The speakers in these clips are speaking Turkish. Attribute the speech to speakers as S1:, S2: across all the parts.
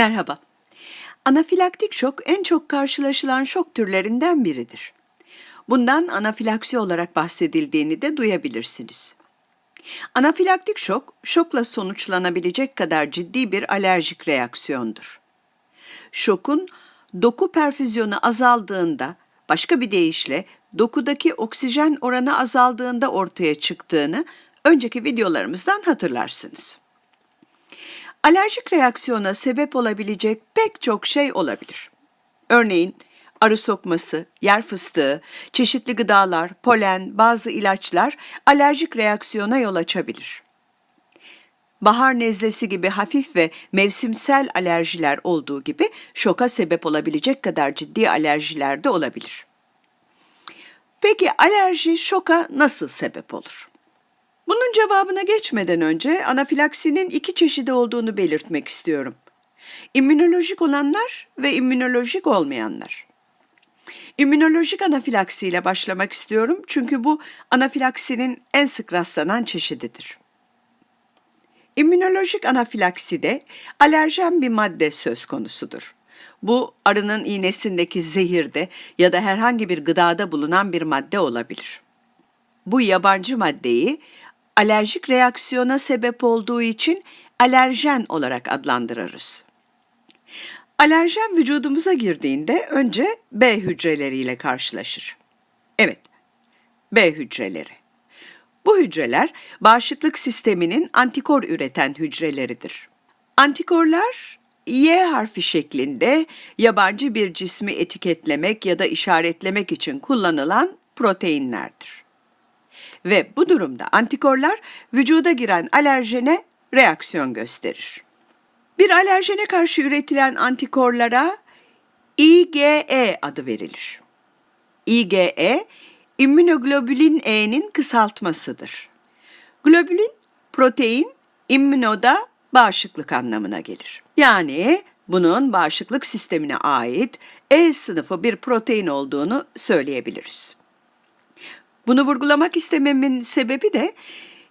S1: Merhaba. Anafilaktik şok en çok karşılaşılan şok türlerinden biridir. Bundan anafilaksi olarak bahsedildiğini de duyabilirsiniz. Anafilaktik şok, şokla sonuçlanabilecek kadar ciddi bir alerjik reaksiyondur. Şokun doku perfüzyonu azaldığında, başka bir deyişle dokudaki oksijen oranı azaldığında ortaya çıktığını önceki videolarımızdan hatırlarsınız. Alerjik reaksiyona sebep olabilecek pek çok şey olabilir. Örneğin arı sokması, yer fıstığı, çeşitli gıdalar, polen, bazı ilaçlar alerjik reaksiyona yol açabilir. Bahar nezlesi gibi hafif ve mevsimsel alerjiler olduğu gibi şoka sebep olabilecek kadar ciddi alerjiler de olabilir. Peki alerji şoka nasıl sebep olur? Bunun cevabına geçmeden önce anafilaksinin iki çeşidi olduğunu belirtmek istiyorum. İmmünolojik olanlar ve immünolojik olmayanlar. İmmünolojik anafilaksi ile başlamak istiyorum çünkü bu anafilaksinin en sık rastlanan çeşididir. İmmünolojik anafilakside alerjen bir madde söz konusudur. Bu arının iğnesindeki zehirde ya da herhangi bir gıdada bulunan bir madde olabilir. Bu yabancı maddeyi alerjik reaksiyona sebep olduğu için alerjen olarak adlandırırız. Alerjen vücudumuza girdiğinde önce B hücreleriyle karşılaşır. Evet, B hücreleri. Bu hücreler bağışıklık sisteminin antikor üreten hücreleridir. Antikorlar Y harfi şeklinde yabancı bir cismi etiketlemek ya da işaretlemek için kullanılan proteinlerdir. Ve bu durumda antikorlar vücuda giren alerjene reaksiyon gösterir. Bir alerjene karşı üretilen antikorlara IgE adı verilir. IgE, immünoglobulin E'nin kısaltmasıdır. Globulin, protein, immünoda bağışıklık anlamına gelir. Yani bunun bağışıklık sistemine ait E sınıfı bir protein olduğunu söyleyebiliriz. Bunu vurgulamak istememin sebebi de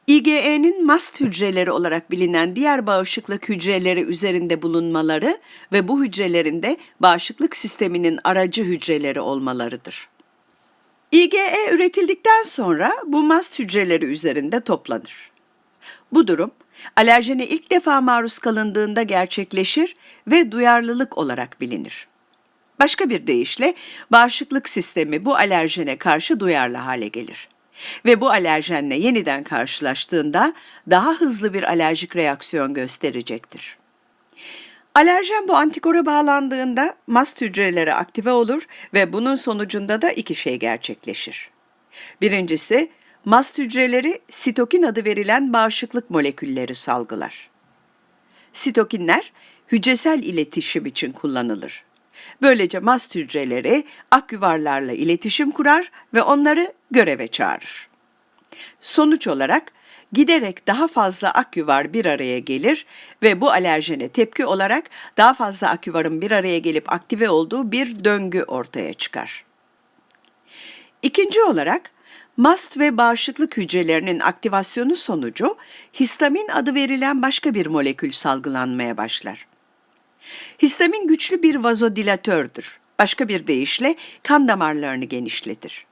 S1: IgE'nin mast hücreleri olarak bilinen diğer bağışıklık hücreleri üzerinde bulunmaları ve bu hücrelerinde bağışıklık sisteminin aracı hücreleri olmalarıdır. IgE üretildikten sonra bu mast hücreleri üzerinde toplanır. Bu durum alerjene ilk defa maruz kalındığında gerçekleşir ve duyarlılık olarak bilinir. Başka bir deyişle bağışıklık sistemi bu alerjene karşı duyarlı hale gelir. Ve bu alerjenle yeniden karşılaştığında daha hızlı bir alerjik reaksiyon gösterecektir. Alerjen bu antikora bağlandığında mast hücreleri aktive olur ve bunun sonucunda da iki şey gerçekleşir. Birincisi, mast hücreleri sitokin adı verilen bağışıklık molekülleri salgılar. Sitokinler hücresel iletişim için kullanılır. Böylece mast hücreleri ak yuvarlarla iletişim kurar ve onları göreve çağırır. Sonuç olarak giderek daha fazla akyuvar bir araya gelir ve bu alerjene tepki olarak daha fazla akyuvarın bir araya gelip aktive olduğu bir döngü ortaya çıkar. İkinci olarak mast ve bağışıklık hücrelerinin aktivasyonu sonucu histamin adı verilen başka bir molekül salgılanmaya başlar. Histamin güçlü bir vazodilatördür. Başka bir deyişle kan damarlarını genişletir.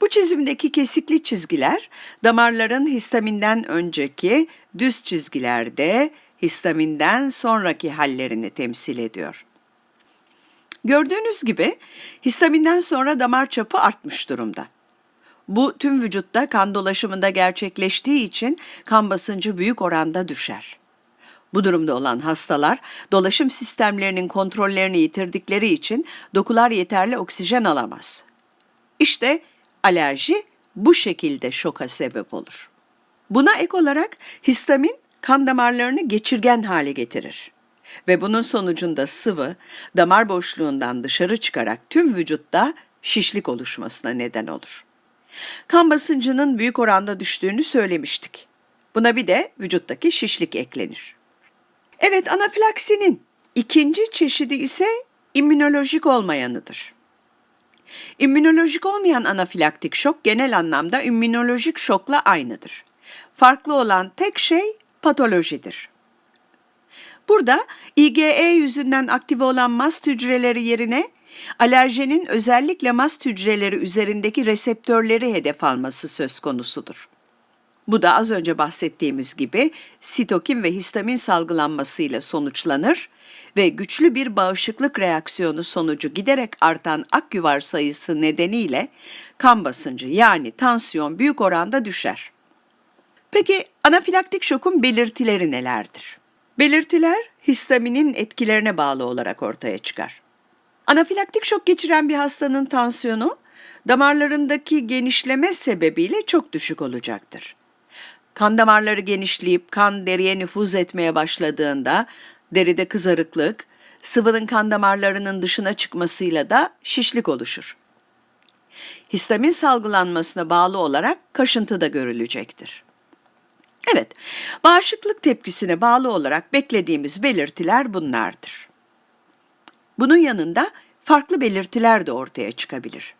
S1: Bu çizimdeki kesikli çizgiler damarların histaminden önceki düz çizgilerde histaminden sonraki hallerini temsil ediyor. Gördüğünüz gibi histaminden sonra damar çapı artmış durumda. Bu tüm vücutta kan dolaşımında gerçekleştiği için kan basıncı büyük oranda düşer. Bu durumda olan hastalar dolaşım sistemlerinin kontrollerini yitirdikleri için dokular yeterli oksijen alamaz. İşte alerji bu şekilde şoka sebep olur. Buna ek olarak histamin kan damarlarını geçirgen hale getirir ve bunun sonucunda sıvı damar boşluğundan dışarı çıkarak tüm vücutta şişlik oluşmasına neden olur. Kan basıncının büyük oranda düştüğünü söylemiştik. Buna bir de vücuttaki şişlik eklenir. Evet, anafilaksinin ikinci çeşidi ise immünolojik olmayanıdır. İmmünolojik olmayan anafilaktik şok genel anlamda immünolojik şokla aynıdır. Farklı olan tek şey patolojidir. Burada IgE yüzünden aktive olan mast hücreleri yerine alerjenin özellikle mast hücreleri üzerindeki reseptörleri hedef alması söz konusudur. Bu da az önce bahsettiğimiz gibi sitokin ve histamin salgılanmasıyla sonuçlanır ve güçlü bir bağışıklık reaksiyonu sonucu giderek artan akyuvar sayısı nedeniyle kan basıncı yani tansiyon büyük oranda düşer. Peki anafilaktik şokun belirtileri nelerdir? Belirtiler histaminin etkilerine bağlı olarak ortaya çıkar. Anafilaktik şok geçiren bir hastanın tansiyonu damarlarındaki genişleme sebebiyle çok düşük olacaktır. Kan damarları genişleyip kan deriye nüfuz etmeye başladığında deride kızarıklık, sıvının kan damarlarının dışına çıkmasıyla da şişlik oluşur. Histamin salgılanmasına bağlı olarak kaşıntı da görülecektir. Evet, bağışıklık tepkisine bağlı olarak beklediğimiz belirtiler bunlardır. Bunun yanında farklı belirtiler de ortaya çıkabilir.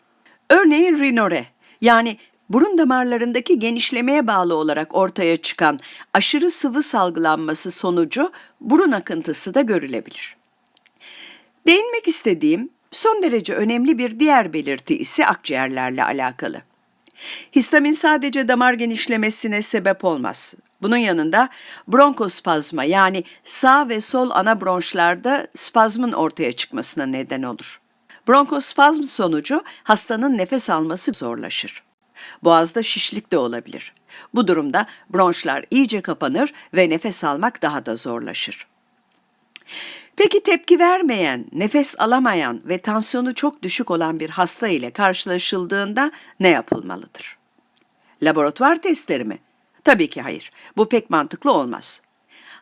S1: Örneğin rinore yani burun damarlarındaki genişlemeye bağlı olarak ortaya çıkan aşırı sıvı salgılanması sonucu burun akıntısı da görülebilir. Değinmek istediğim son derece önemli bir diğer belirti ise akciğerlerle alakalı. Histamin sadece damar genişlemesine sebep olmaz. Bunun yanında bronkospazma yani sağ ve sol ana bronşlarda spazmın ortaya çıkmasına neden olur. Bronkospazm sonucu hastanın nefes alması zorlaşır. Boğazda şişlik de olabilir. Bu durumda bronşlar iyice kapanır ve nefes almak daha da zorlaşır. Peki tepki vermeyen, nefes alamayan ve tansiyonu çok düşük olan bir hasta ile karşılaşıldığında ne yapılmalıdır? Laboratuvar testleri mi? Tabii ki hayır. Bu pek mantıklı olmaz.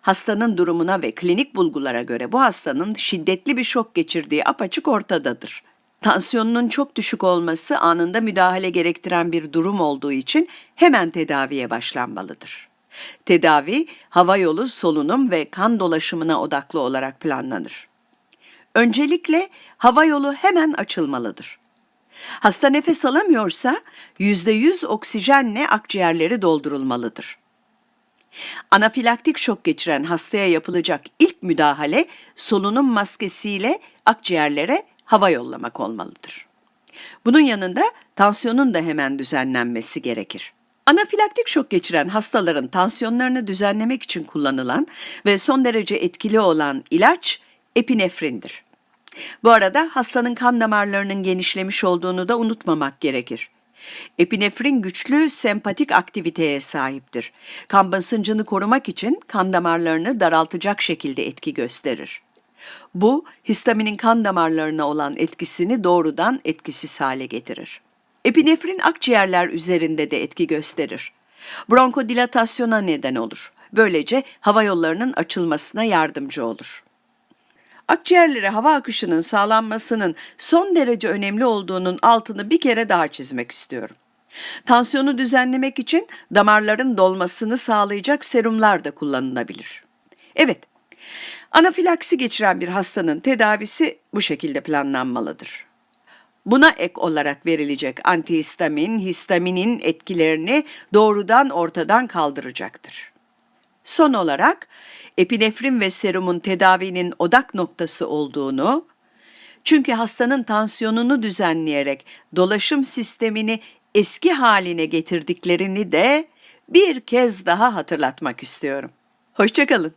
S1: Hastanın durumuna ve klinik bulgulara göre bu hastanın şiddetli bir şok geçirdiği apaçık ortadadır. Tansiyonunun çok düşük olması anında müdahale gerektiren bir durum olduğu için hemen tedaviye başlanmalıdır. Tedavi, hava yolu, solunum ve kan dolaşımına odaklı olarak planlanır. Öncelikle hava yolu hemen açılmalıdır. Hasta nefes alamıyorsa %100 oksijenle akciğerleri doldurulmalıdır. Anafilaktik şok geçiren hastaya yapılacak ilk müdahale solunum maskesiyle akciğerlere hava yollamak olmalıdır. Bunun yanında tansiyonun da hemen düzenlenmesi gerekir. Anafilaktik şok geçiren hastaların tansiyonlarını düzenlemek için kullanılan ve son derece etkili olan ilaç epinefrindir. Bu arada hastanın kan damarlarının genişlemiş olduğunu da unutmamak gerekir. Epinefrin güçlü sempatik aktiviteye sahiptir. Kan basıncını korumak için kan damarlarını daraltacak şekilde etki gösterir. Bu, histaminin kan damarlarına olan etkisini doğrudan etkisiz hale getirir. Epinefrin akciğerler üzerinde de etki gösterir. Bronkodilatasyona neden olur. Böylece hava yollarının açılmasına yardımcı olur. Akciğerlere hava akışının sağlanmasının son derece önemli olduğunun altını bir kere daha çizmek istiyorum. Tansiyonu düzenlemek için damarların dolmasını sağlayacak serumlar da kullanılabilir. Evet, anafilaksi geçiren bir hastanın tedavisi bu şekilde planlanmalıdır. Buna ek olarak verilecek antihistamin, histaminin etkilerini doğrudan ortadan kaldıracaktır. Son olarak epinefrin ve serumun tedavinin odak noktası olduğunu, çünkü hastanın tansiyonunu düzenleyerek dolaşım sistemini eski haline getirdiklerini de bir kez daha hatırlatmak istiyorum. Hoşçakalın.